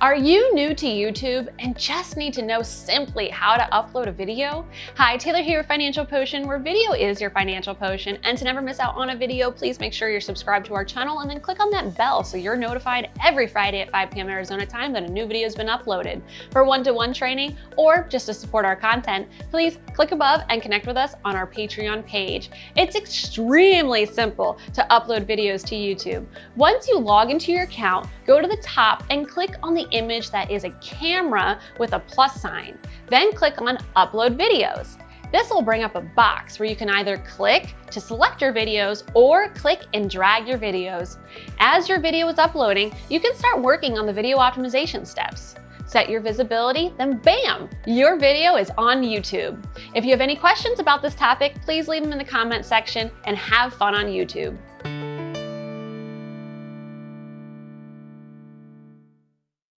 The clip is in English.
Are you new to YouTube and just need to know simply how to upload a video? Hi, Taylor here with Financial Potion, where video is your financial potion. And to never miss out on a video, please make sure you're subscribed to our channel and then click on that bell so you're notified every Friday at 5 p.m. Arizona time that a new video has been uploaded. For one-to-one -one training or just to support our content, please click above and connect with us on our Patreon page. It's extremely simple to upload videos to YouTube. Once you log into your account, go to the top and click on the image that is a camera with a plus sign. Then click on Upload Videos. This will bring up a box where you can either click to select your videos or click and drag your videos. As your video is uploading, you can start working on the video optimization steps. Set your visibility, then bam, your video is on YouTube. If you have any questions about this topic, please leave them in the comment section and have fun on YouTube.